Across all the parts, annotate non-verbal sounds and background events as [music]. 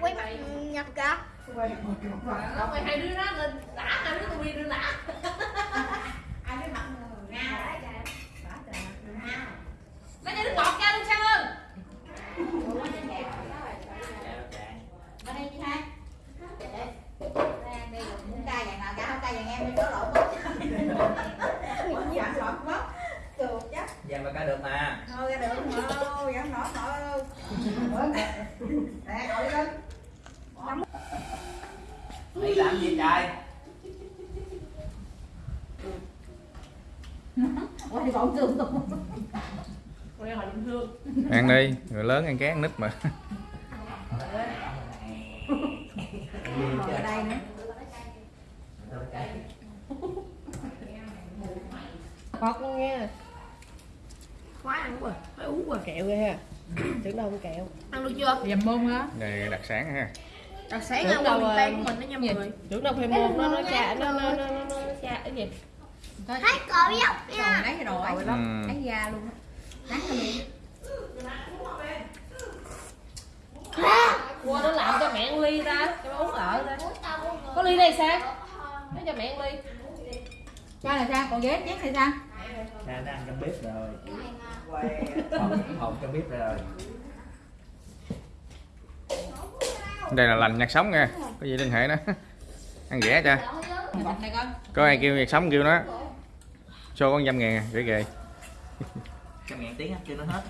quay mặt nhập kìa quay hai đứa đó lên đã hai đứa tôi đi lên đã lấy cho nước ngọt ra luôn sang ơn Giờ mà ca được mà. Làm gì trời? quay bọn trường tụi Quay hồi bình thường ăn đi người lớn ăn ké ăn nít mà. Ở đây nữa Ngọt luôn nha. Quá ăn quá Phải uống qua kẹo ghê ha. Tưởng đâu không kẹo. Ăn được chưa? dầm môn á đây đặc sản ha Đặc sáng ăn qua miền Tây của mình đó nha mọi người. Tưởng đâu phải môn nó nó cha nó nó nó nó nó cha cái gì? Thấy. Cậu còn nha. lấy rồi Ừ. lắm lấy da luôn á. Nắng lên đi Qua nó làm cho mẹ ăn ly ta. Cho nó uống ở ta. Có ly đây sao? Lấy cho mẹ ăn ly. Cha là sao? Còn ghét chén hay sao? Cha nó ăn trong bếp rồi. Hồng trong bếp rồi. Đây là lành nhặt sống nha. Có gì liên hệ đó [laughs] ăn rẻ con có ai kêu nhặt sống kêu nó. Cho con dăm ngàn rẻ ghê. Cho ngàn tiếng chưa nó hết.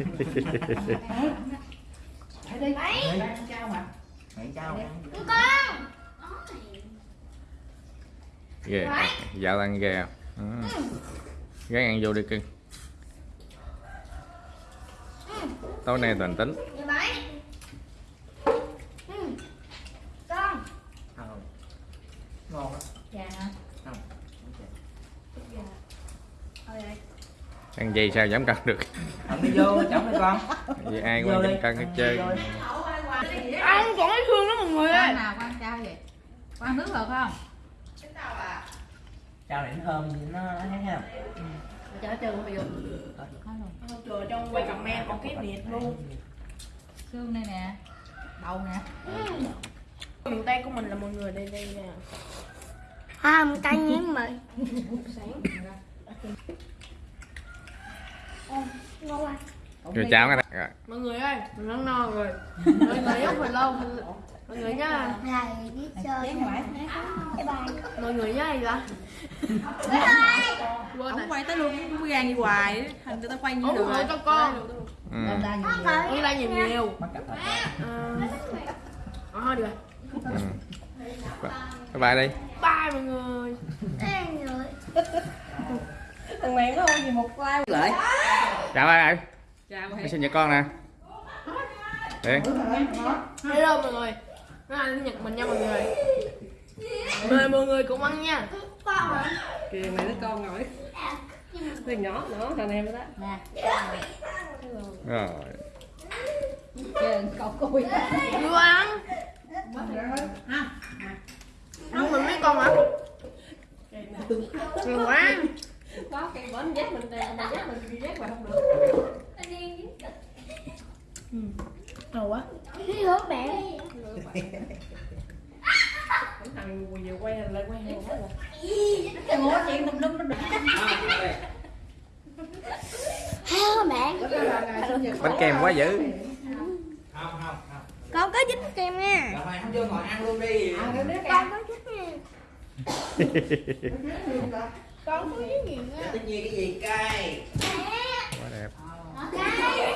đi Đây, trao mà Mày. Trao. con. Ghê. Dạo ăn ghê à. Ừ. gái ăn vô đi cưng tối nay toàn tính Vậy bảy Ừ. con Không. Ngon á. cha hả Không. Ăn gì sao giảm cân được? Ăn đi vô, chồng đi con. vì ai quan đi. giảm cân hết đi. Ăn còn thấy thương lắm mọi người ơi. Nào quan trao vậy? Quan nước được không? Trao nó thơm, nó thấy không? cho nó trơn bây giờ Trời trong quay comment còn cái miệt luôn. Xương đây nè. Đầu nè. Miền Tây của mình là mọi người đây đây nè. À một tay nhén mì ngon quá. Rồi cháo cái rồi. Mọi người ơi, mình ăn no rồi. Mọi người giúp mình lâu. Mọi người nhá này biết chơi bye bye Mọi người nhá gì vậy? Rồi. quay tới luôn không gan đi hoài. Thành người ta quay như được mọi người cho con. ừ. ra Uống ra nhiều. nhiều. Ờ. Ờ, thôi được rồi. Ừ. bye bye đi. Bye mọi người. Ê, người thằng mẹ nó gì một like. Lại chào ai chào Cái sinh nhật con nè. Điện Hello mọi người. Nó là sinh nhật mình nha mọi người. Mời mọi người cùng ăn nha. Kìa mày đứa con ngồi Thằng nhỏ nữa, thằng em đó. Rồi. Cậu cùi Vừa ăn. Đúng mình mấy con hả? Ngon quá Có cây bến dắt mình mình dắt mình đi dắt mà không được. Ngon quá. Đi hứa bạn Thằng vừa quay lại quay hàng quá rồi. Cái ngố chuyện tùm lum nó được hứa bạn Bánh kem quá dữ. Không, không, không. con có dính kem nha. Rồi mày không vô ngồi ăn luôn đi. con có dính nha [laughs] Con có với nghiện á. Tự nhiên cái gì cay. Quá đẹp. Cay.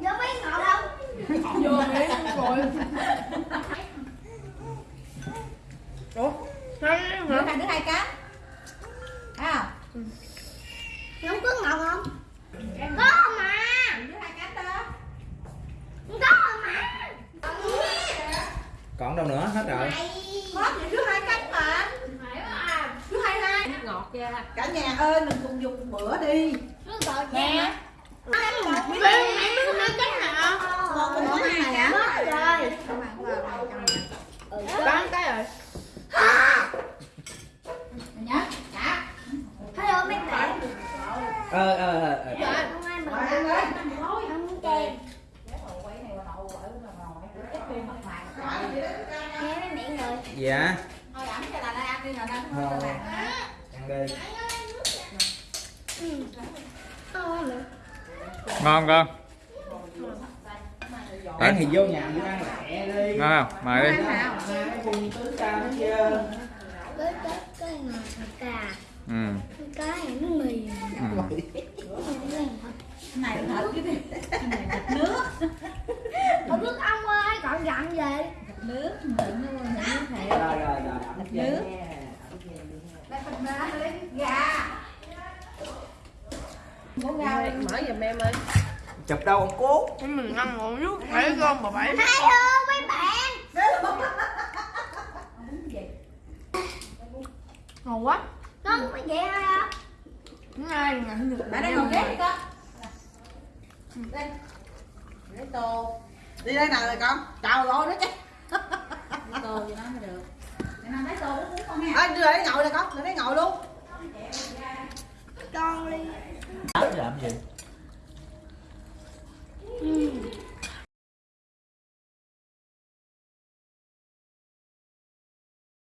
Vô mấy ngọt không? Vô mẹ rồi. Ủa? Hai hả? Đứa hai cá. Thấy không? Ừ. Không ngọt không? Có mà. Đứa hai cá ta. Có mà. Còn đâu nữa? Hết rồi. Mày. Cả nhà ơi mình cùng dùng bữa đi. Nó nè. nó? Có bán cái rồi Nhá. Dạ. Hello mấy bạn. ờ ờ ờ ờ. Mấy miệng rồi. dạ Thôi ẩm cho là ăn đi rồi. Thôi. ăn đi Ngon con ăn thì vô nhà đi ăn lẹ đi. Ngon không? Mời đi. Cái cùng tứ ca hết chưa Cái cái cái ngọt cà. ừ. Cái này nó mì. ừ. Này là thịt cái gì? Này thịt nước. Không biết ông ơi, còn dặn gì? Nước. Đừng nó nước thịt. rồi rồi rồi ẩm chưa Nước. nha. Đây phần ba lấy gà. Muốn gà đi. mở giùm em ơi chụp đâu ông cố mình ăn một chút thấy con bà bảy Hello mấy bạn. ngon quá Con có vậy hả? ngay nè Bạn đây ngồi ghế đi con. Đây. Lấy tô. Đi đây nào rồi con. Chào rồi đó chứ. tô cho nó mới được. Để nào lấy tô uống con nha. À, đưa đây ngồi nè con, đưa đây ngồi luôn. Con đi làm gì?